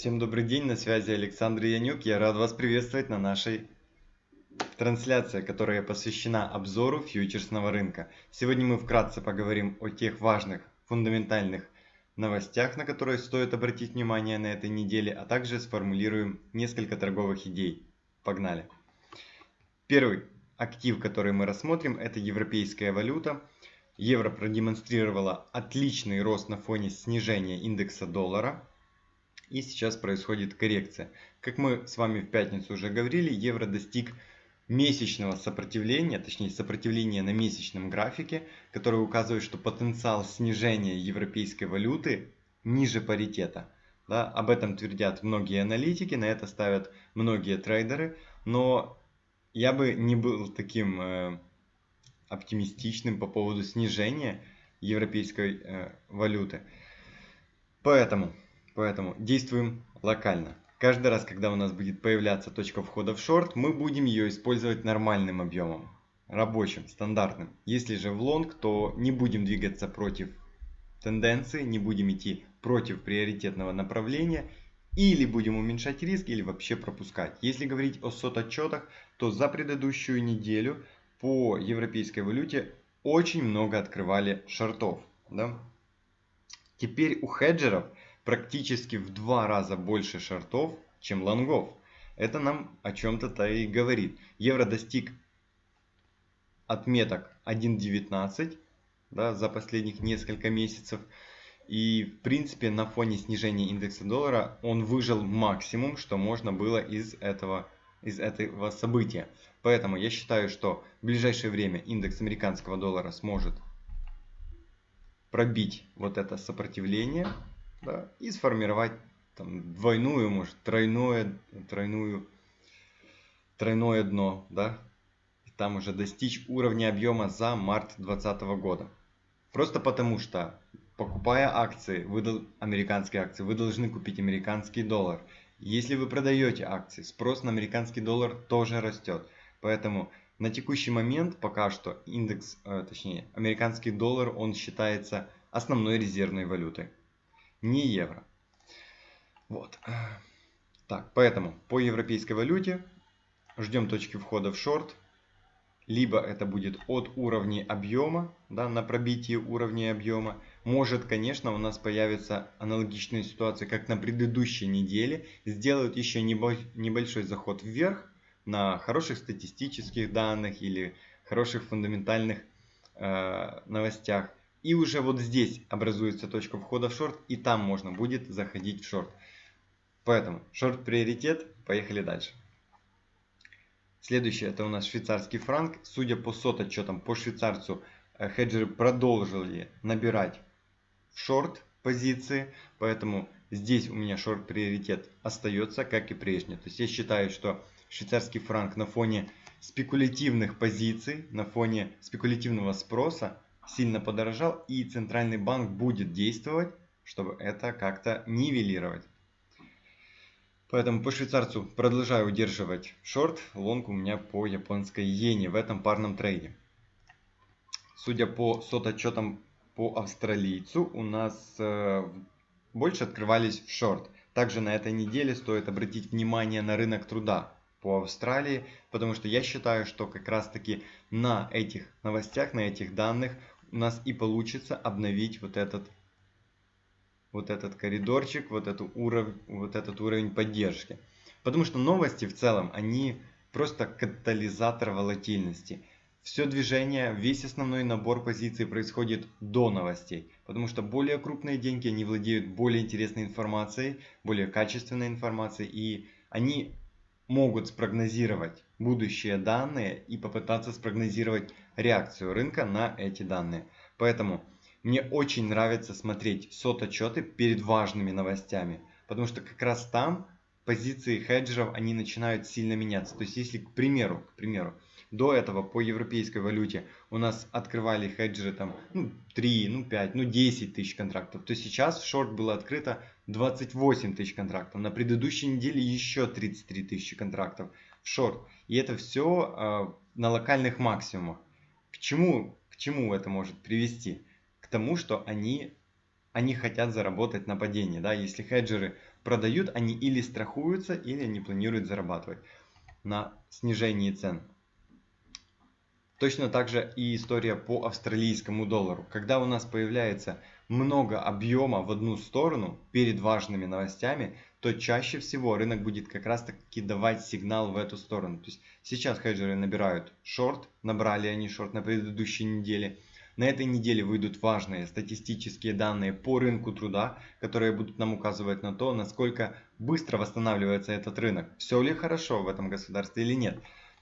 Всем добрый день, на связи Александр Янюк. Я рад вас приветствовать на нашей трансляции, которая посвящена обзору фьючерсного рынка. Сегодня мы вкратце поговорим о тех важных фундаментальных новостях, на которые стоит обратить внимание на этой неделе, а также сформулируем несколько торговых идей. Погнали! Первый актив, который мы рассмотрим, это европейская валюта. Евро продемонстрировала отличный рост на фоне снижения индекса доллара – и сейчас происходит коррекция. Как мы с вами в пятницу уже говорили, евро достиг месячного сопротивления, точнее сопротивления на месячном графике, которое указывает, что потенциал снижения европейской валюты ниже паритета. Да, об этом твердят многие аналитики, на это ставят многие трейдеры, но я бы не был таким э, оптимистичным по поводу снижения европейской э, валюты. Поэтому Поэтому действуем локально. Каждый раз, когда у нас будет появляться точка входа в шорт, мы будем ее использовать нормальным объемом, рабочим, стандартным. Если же в лонг, то не будем двигаться против тенденции, не будем идти против приоритетного направления, или будем уменьшать риск, или вообще пропускать. Если говорить о сот-отчетах, то за предыдущую неделю по европейской валюте очень много открывали шортов. Да? Теперь у хеджеров – практически в два раза больше шортов, чем лонгов. Это нам о чем-то-то и говорит. Евро достиг отметок 1.19 да, за последних несколько месяцев. И в принципе на фоне снижения индекса доллара он выжил максимум, что можно было из этого, из этого события. Поэтому я считаю, что в ближайшее время индекс американского доллара сможет пробить вот это сопротивление да, и сформировать там, двойную, может, тройное, тройную, тройное дно, да, и там уже достичь уровня объема за март 2020 года. Просто потому что, покупая акции, вы, американские акции, вы должны купить американский доллар. Если вы продаете акции, спрос на американский доллар тоже растет. Поэтому на текущий момент пока что индекс, э, точнее, американский доллар, он считается основной резервной валютой не евро. Вот. Так, поэтому по европейской валюте ждем точки входа в шорт. Либо это будет от уровня объема, да, на пробитие уровня объема. Может, конечно, у нас появится аналогичная ситуация, как на предыдущей неделе. Сделают еще небольшой заход вверх на хороших статистических данных или хороших фундаментальных э, новостях. И уже вот здесь образуется точка входа в шорт, и там можно будет заходить в шорт. Поэтому шорт приоритет, поехали дальше. Следующее это у нас швейцарский франк. Судя по сот отчетам по швейцарцу, э, хеджеры продолжили набирать в шорт позиции, поэтому здесь у меня шорт приоритет остается, как и прежде. То есть я считаю, что швейцарский франк на фоне спекулятивных позиций, на фоне спекулятивного спроса сильно подорожал и центральный банк будет действовать, чтобы это как-то нивелировать. Поэтому по швейцарцу продолжаю удерживать шорт, лонг у меня по японской иене в этом парном трейде. Судя по сот отчетам по австралийцу, у нас э, больше открывались в шорт. Также на этой неделе стоит обратить внимание на рынок труда по Австралии, потому что я считаю, что как раз таки на этих новостях, на этих данных у нас и получится обновить вот этот вот этот коридорчик, вот, эту уров... вот этот уровень поддержки. Потому что новости в целом, они просто катализатор волатильности. Все движение, весь основной набор позиций происходит до новостей. Потому что более крупные деньги, они владеют более интересной информацией, более качественной информацией. И они могут спрогнозировать будущие данные и попытаться спрогнозировать реакцию рынка на эти данные. Поэтому мне очень нравится смотреть сот-отчеты перед важными новостями, потому что как раз там позиции хеджеров они начинают сильно меняться. То есть если, к примеру, к примеру, до этого по европейской валюте у нас открывали хеджеры там ну, 3, ну 5, ну 10 тысяч контрактов, то сейчас в шорт было открыто 28 тысяч контрактов. На предыдущей неделе еще 33 тысячи контрактов в шорт. И это все э, а, на локальных максимумах. К чему, к чему это может привести? К тому, что они, они хотят заработать на падении. Да? Если хеджеры продают, они или страхуются, или они планируют зарабатывать на снижении цен. Точно так же и история по австралийскому доллару. Когда у нас появляется много объема в одну сторону перед важными новостями, то чаще всего рынок будет как раз таки давать сигнал в эту сторону. То есть сейчас хеджеры набирают шорт, набрали они шорт на предыдущей неделе. На этой неделе выйдут важные статистические данные по рынку труда, которые будут нам указывать на то, насколько быстро восстанавливается этот рынок. Все ли хорошо в этом государстве или нет.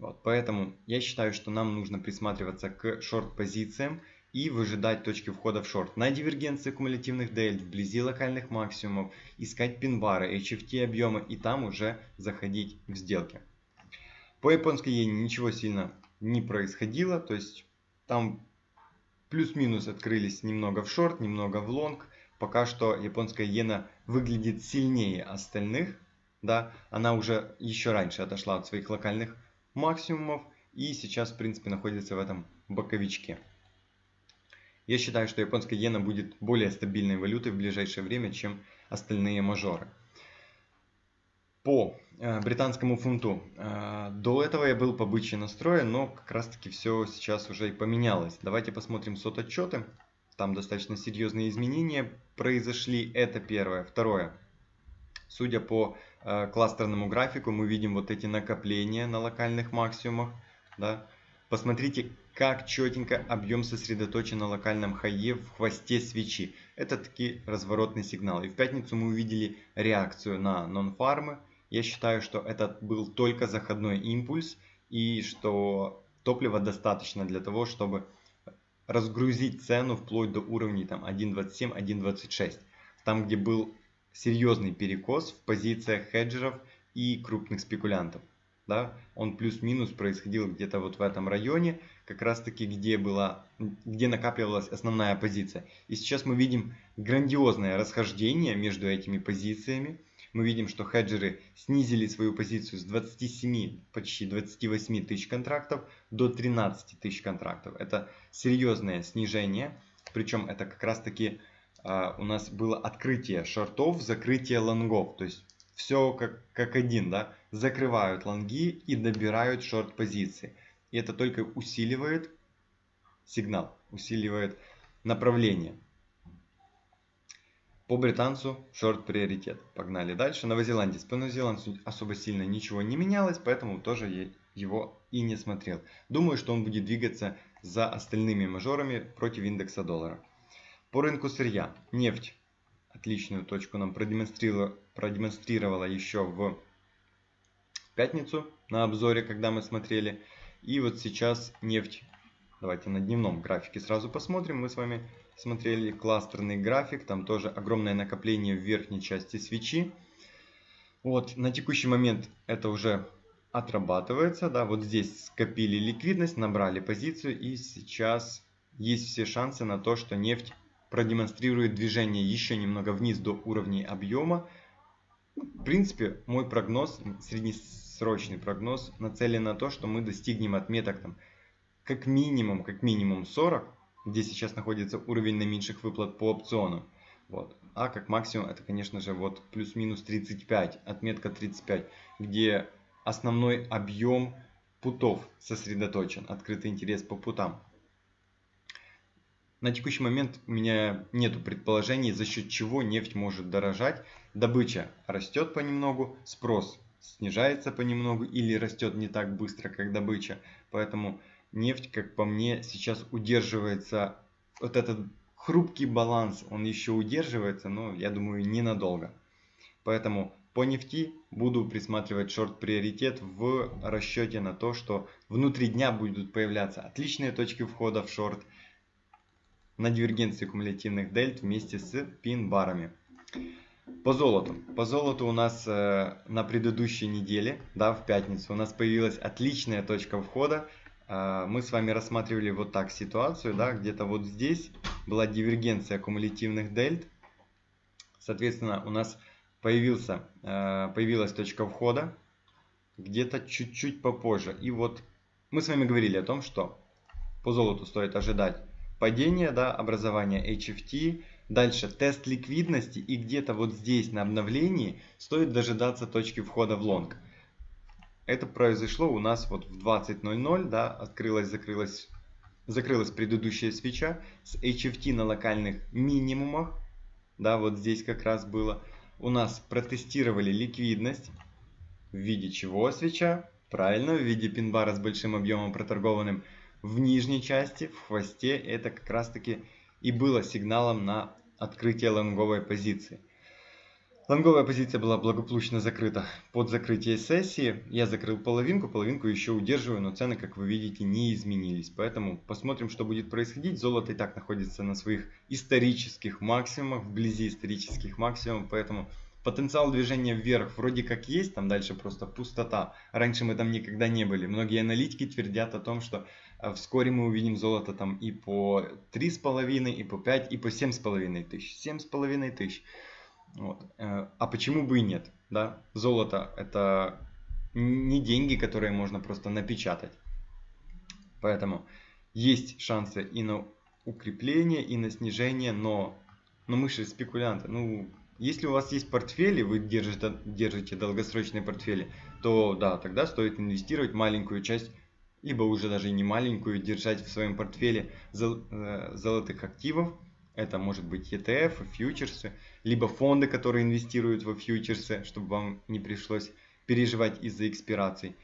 Вот, поэтому я считаю, что нам нужно присматриваться к шорт-позициям и выжидать точки входа в шорт. На дивергенции кумулятивных дельт, вблизи локальных максимумов, искать пин-бары, HFT объемы и там уже заходить в сделки. По японской иене ничего сильно не происходило, то есть там плюс-минус открылись немного в шорт, немного в лонг. Пока что японская иена выглядит сильнее остальных, да, она уже еще раньше отошла от своих локальных максимумов и сейчас в принципе находится в этом боковичке. Я считаю, что японская иена будет более стабильной валютой в ближайшее время, чем остальные мажоры. По э, британскому фунту. Э, до этого я был по бычьи настроен, но как раз таки все сейчас уже и поменялось. Давайте посмотрим сот отчеты. Там достаточно серьезные изменения произошли. Это первое. Второе. Судя по э, кластерному графику, мы видим вот эти накопления на локальных максимумах. Да? Посмотрите, как четенько объем сосредоточен на локальном хайе в хвосте свечи. Это таки разворотный сигнал. И в пятницу мы увидели реакцию на нон-фармы. Я считаю, что это был только заходной импульс и что топлива достаточно для того, чтобы разгрузить цену вплоть до уровней 1.27-1.26. Там, где был серьезный перекос в позициях хеджеров и крупных спекулянтов. Да? Он плюс-минус происходил где-то вот в этом районе, как раз таки где, была, где накапливалась основная позиция. И сейчас мы видим грандиозное расхождение между этими позициями. Мы видим, что хеджеры снизили свою позицию с 27, почти 28 тысяч контрактов до 13 тысяч контрактов. Это серьезное снижение, причем это как раз таки у нас было открытие шортов, закрытие лонгов. То есть все как, как один, да, закрывают лонги и добирают шорт позиции. И это только усиливает сигнал, усиливает направление. По британцу шорт приоритет. Погнали дальше. Новозеландец. По новозеландцу особо сильно ничего не менялось, поэтому тоже его и не смотрел. Думаю, что он будет двигаться за остальными мажорами против индекса доллара. По рынку сырья. Нефть. Отличную точку нам продемонстрировала, продемонстрировала еще в пятницу на обзоре, когда мы смотрели. И вот сейчас нефть. Давайте на дневном графике сразу посмотрим. Мы с вами смотрели кластерный график. Там тоже огромное накопление в верхней части свечи. Вот, на текущий момент это уже отрабатывается. Да, вот здесь скопили ликвидность, набрали позицию. И сейчас есть все шансы на то, что нефть продемонстрирует движение еще немного вниз до уровней объема. В принципе, мой прогноз, среднесрочный прогноз, нацелен на то, что мы достигнем отметок там, как минимум, как минимум 40, где сейчас находится уровень наименьших выплат по опциону. Вот. А как максимум это, конечно же, вот плюс-минус 35, отметка 35, где основной объем путов сосредоточен, открытый интерес по путам. На текущий момент у меня нет предположений, за счет чего нефть может дорожать. Добыча растет понемногу, спрос снижается понемногу или растет не так быстро, как добыча. Поэтому нефть, как по мне, сейчас удерживается, вот этот хрупкий баланс, он еще удерживается, но я думаю ненадолго. Поэтому по нефти буду присматривать шорт-приоритет в расчете на то, что внутри дня будут появляться отличные точки входа в шорт – на дивергенции кумулятивных дельт вместе с пин-барами. По золоту. По золоту у нас э, на предыдущей неделе, да, в пятницу, у нас появилась отличная точка входа. Э, мы с вами рассматривали вот так ситуацию, да, где-то вот здесь была дивергенция кумулятивных дельт. Соответственно, у нас появился, э, появилась точка входа где-то чуть-чуть попозже. И вот мы с вами говорили о том, что по золоту стоит ожидать падение, да, образование HFT, Дальше тест ликвидности и где-то вот здесь на обновлении стоит дожидаться точки входа в лонг. Это произошло у нас вот в 20.00, да, открылась, закрылась, закрылась предыдущая свеча с HFT на локальных минимумах, да, вот здесь как раз было. У нас протестировали ликвидность, в виде чего свеча? Правильно, в виде пин-бара с большим объемом проторгованным в нижней части, в хвосте. Это как раз таки и было сигналом на открытие лонговой позиции. Лонговая позиция была благополучно закрыта под закрытие сессии. Я закрыл половинку, половинку еще удерживаю, но цены, как вы видите, не изменились. Поэтому посмотрим, что будет происходить. Золото и так находится на своих исторических максимумах, вблизи исторических максимумов, поэтому потенциал движения вверх вроде как есть, там дальше просто пустота. Раньше мы там никогда не были. Многие аналитики твердят о том, что вскоре мы увидим золото там и по 3,5, и по 5, и по 7,5 тысяч. 7,5 тысяч. Вот. Э, а почему бы и нет? Да? Золото это не деньги, которые можно просто напечатать. Поэтому есть шансы и на укрепление, и на снижение, но, но мы же спекулянты. Ну, если у вас есть портфели, вы держите, держите долгосрочные портфели, то да, тогда стоит инвестировать маленькую часть, либо уже даже не маленькую, держать в своем портфеле зол, э, золотых активов, это может быть ETF, фьючерсы, либо фонды, которые инвестируют во фьючерсы, чтобы вам не пришлось переживать из-за экспираций.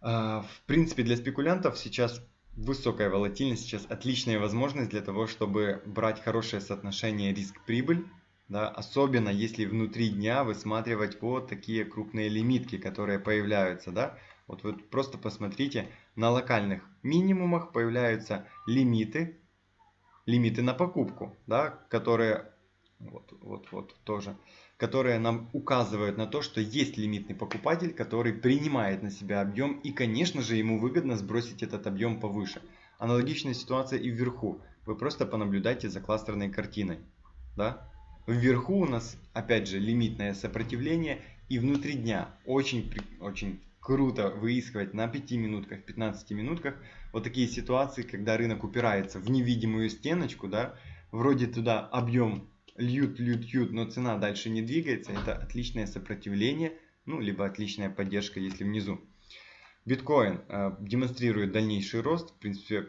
А, в принципе, для спекулянтов сейчас высокая волатильность, сейчас отличная возможность для того, чтобы брать хорошее соотношение риск-прибыль, да, особенно если внутри дня высматривать вот такие крупные лимитки, которые появляются. Да. Вот вы просто посмотрите, на локальных минимумах появляются лимиты, лимиты на покупку, да, которые вот, вот, вот тоже, которые нам указывают на то, что есть лимитный покупатель, который принимает на себя объем и, конечно же, ему выгодно сбросить этот объем повыше. Аналогичная ситуация и вверху. Вы просто понаблюдайте за кластерной картиной. Да? Вверху у нас, опять же, лимитное сопротивление и внутри дня очень, очень круто выискивать на 5 минутках, 15 минутках вот такие ситуации, когда рынок упирается в невидимую стеночку, да, вроде туда объем льют, льют, льют, но цена дальше не двигается, это отличное сопротивление, ну, либо отличная поддержка, если внизу. Биткоин э, демонстрирует дальнейший рост, в принципе,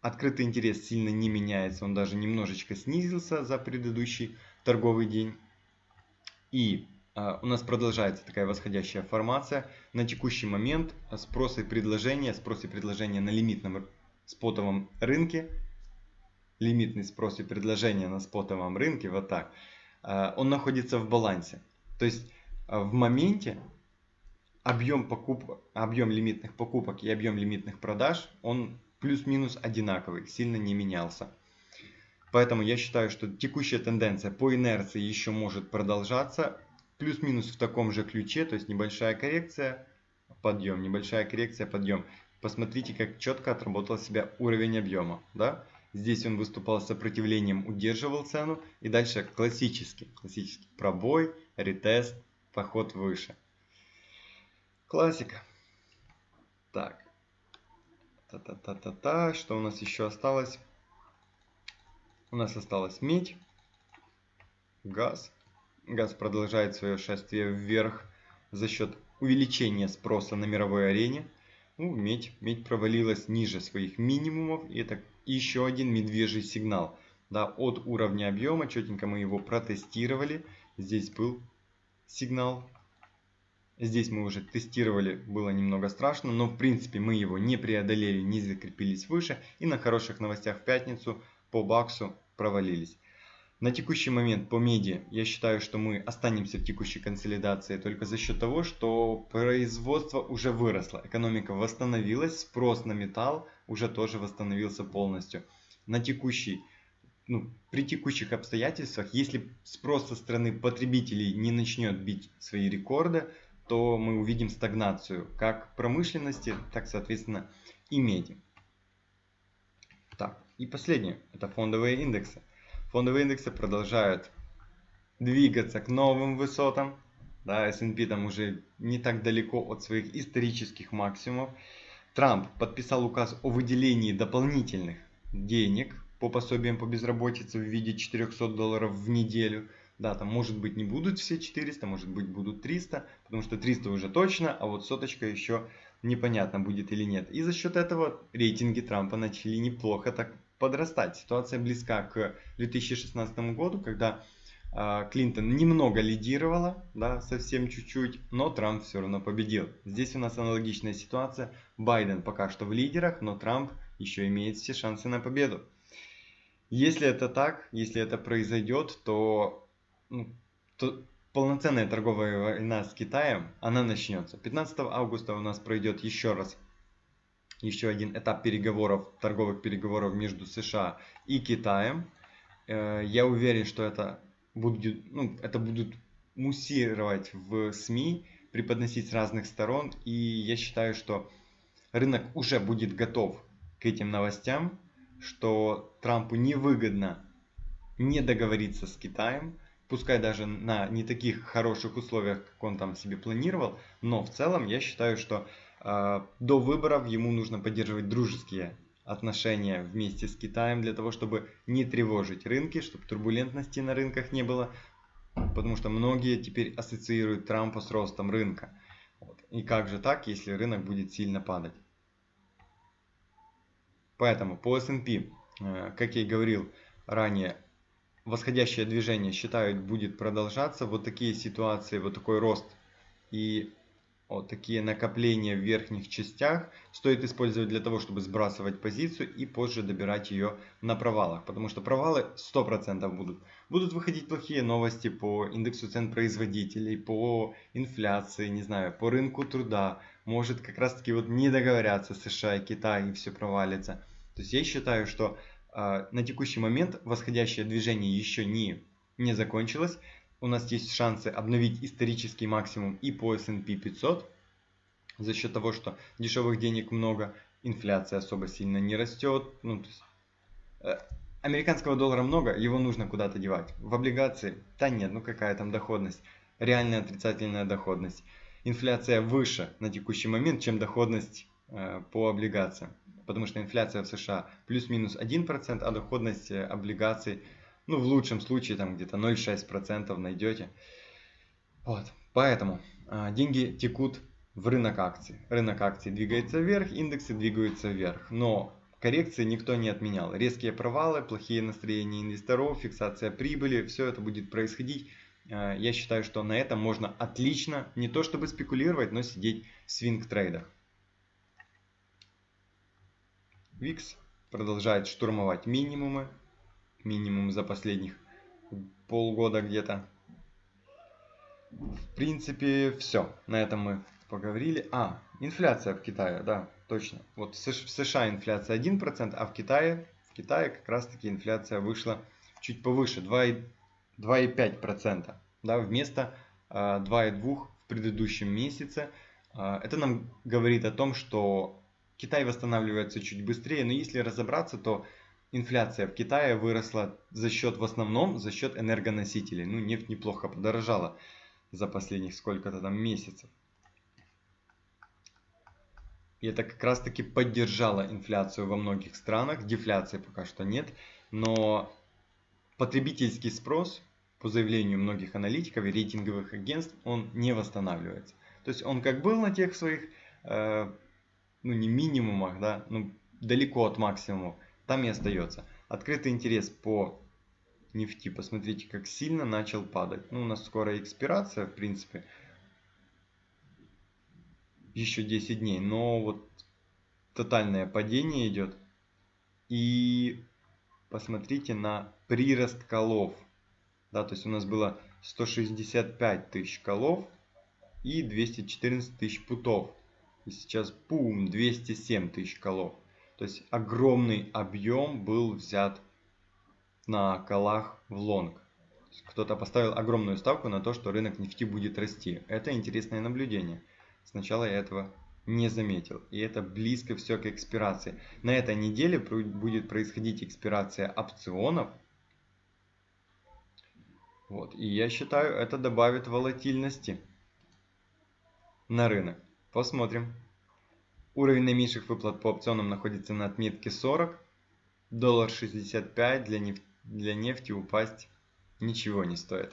открытый интерес сильно не меняется, он даже немножечко снизился за предыдущий торговый день. И у нас продолжается такая восходящая формация. На текущий момент спрос и предложение, спрос и предложение на лимитном спотовом рынке, лимитный спрос и предложение на спотовом рынке, вот так, а, он находится в балансе. То есть а, в моменте объем, покуп... объем лимитных покупок и объем лимитных продаж, он плюс-минус одинаковый, сильно не менялся. Поэтому я считаю, что текущая тенденция по инерции еще может продолжаться плюс-минус в таком же ключе, то есть небольшая коррекция, подъем, небольшая коррекция, подъем. Посмотрите, как четко отработал себя уровень объема. Да? Здесь он выступал сопротивлением, удерживал цену. И дальше классический, классический пробой, ретест, поход выше. Классика. Так. Та-та-та-та-та. Что у нас еще осталось? У нас осталась медь, газ, Газ продолжает свое шествие вверх за счет увеличения спроса на мировой арене. Ну, медь, медь провалилась ниже своих минимумов. И это еще один медвежий сигнал. Да, от уровня объема, четенько мы его протестировали. Здесь был сигнал. Здесь мы уже тестировали, было немного страшно, но в принципе мы его не преодолели, не закрепились выше. И на хороших новостях в пятницу по баксу провалились. На текущий момент по меди я считаю, что мы останемся в текущей консолидации только за счет того, что производство уже выросло, экономика восстановилась, спрос на металл уже тоже восстановился полностью. На текущий, ну, при текущих обстоятельствах, если спрос со стороны потребителей не начнет бить свои рекорды, то мы увидим стагнацию как промышленности, так соответственно и меди. Так, и последнее, это фондовые индексы. Фондовые индексы продолжают двигаться к новым высотам. Да, S&P там уже не так далеко от своих исторических максимумов. Трамп подписал указ о выделении дополнительных денег по пособиям по безработице в виде 400 долларов в неделю. Да, там может быть не будут все 400, может быть будут 300, потому что 300 уже точно, а вот соточка еще непонятно будет или нет. И за счет этого рейтинги Трампа начали неплохо так подрастать. Ситуация близка к 2016 году, когда э, Клинтон немного лидировала, да, совсем чуть-чуть, но Трамп все равно победил. Здесь у нас аналогичная ситуация. Байден пока что в лидерах, но Трамп еще имеет все шансы на победу. Если это так, если это произойдет, то, ну, то полноценная торговая война с Китаем, она начнется. 15 августа у нас пройдет еще раз еще один этап переговоров, торговых переговоров между США и Китаем. Э, я уверен, что это, будет, ну, это будут муссировать в СМИ, преподносить с разных сторон. И я считаю, что рынок уже будет готов к этим новостям, что Трампу невыгодно не договориться с Китаем, пускай даже на не таких хороших условиях, как он там себе планировал, но в целом я считаю, что э, до выборов ему нужно поддерживать дружеские отношения вместе с Китаем для того, чтобы не тревожить рынки, чтобы турбулентности на рынках не было, потому что многие теперь ассоциируют Трампа с ростом рынка. Вот. И как же так, если рынок будет сильно падать? Поэтому по S&P, э, как я и говорил ранее, восходящее движение считают будет продолжаться. Вот такие ситуации, вот такой рост и вот такие накопления в верхних частях стоит использовать для того, чтобы сбрасывать позицию и позже добирать ее на провалах. Потому что провалы 100% будут. Будут выходить плохие новости по индексу цен производителей, по инфляции, не знаю, по рынку труда. Может как раз таки вот не договорятся США и Китай и все провалится. То есть я считаю, что на текущий момент восходящее движение еще не, не закончилось. У нас есть шансы обновить исторический максимум и по S&P 500 за счет того, что дешевых денег много, инфляция особо сильно не растет. Ну, то есть, э, американского доллара много, его нужно куда-то девать. В облигации, да нет, ну какая там доходность, реальная отрицательная доходность. Инфляция выше на текущий момент, чем доходность э, по облигациям потому что инфляция в США плюс-минус 1%, а доходность э, облигаций, ну в лучшем случае там где-то 0,6% найдете. Вот. Поэтому а, деньги текут в рынок акций. Рынок акций двигается вверх, индексы двигаются вверх. Но коррекции никто не отменял. Резкие провалы, плохие настроения инвесторов, фиксация прибыли, все это будет происходить. А, я считаю, что на этом можно отлично, не то чтобы спекулировать, но сидеть в свинг-трейдах. VIX продолжает штурмовать минимумы. Минимум за последних полгода где-то. В принципе, все. На этом мы поговорили. А, инфляция в Китае, да, точно. Вот в США инфляция 1%, а в Китае, в Китае как раз таки инфляция вышла чуть повыше, 2,5%. Да, вместо 2,2% в предыдущем месяце. А, это нам говорит о том, что Китай восстанавливается чуть быстрее, но если разобраться, то инфляция в Китае выросла за счет, в основном, за счет энергоносителей. Ну, нефть неплохо подорожала за последних сколько-то там месяцев. И это как раз таки поддержало инфляцию во многих странах. Дефляции пока что нет. Но потребительский спрос, по заявлению многих аналитиков и рейтинговых агентств, он не восстанавливается. То есть он как был на тех своих э, ну не минимумах, да, ну далеко от максимума, там и остается. Открытый интерес по нефти, посмотрите, как сильно начал падать. Ну, у нас скоро экспирация, в принципе, еще 10 дней, но вот тотальное падение идет. И посмотрите на прирост колов. Да, то есть у нас было 165 тысяч колов и 214 тысяч путов. И сейчас пум, 207 тысяч колов. То есть огромный объем был взят на колах в лонг. Кто-то поставил огромную ставку на то, что рынок нефти будет расти. Это интересное наблюдение. Сначала я этого не заметил. И это близко все к экспирации. На этой неделе будет происходить экспирация опционов. Вот. И я считаю, это добавит волатильности на рынок. Посмотрим. Уровень наименьших выплат по опционам находится на отметке 40. доллар 65 для, неф для нефти упасть ничего не стоит.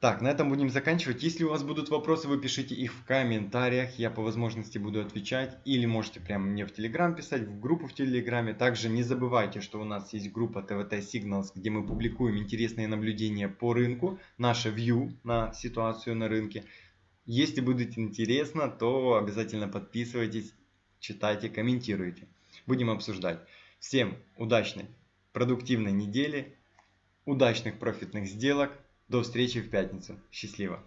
Так, на этом будем заканчивать. Если у вас будут вопросы, вы пишите их в комментариях. Я по возможности буду отвечать. Или можете прямо мне в Телеграм писать, в группу в Телеграме. Также не забывайте, что у нас есть группа TVT Signals, где мы публикуем интересные наблюдения по рынку. Наше view на ситуацию на рынке. Если будет интересно, то обязательно подписывайтесь, читайте, комментируйте. Будем обсуждать. Всем удачной, продуктивной недели, удачных профитных сделок. До встречи в пятницу. Счастливо.